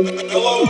Hello.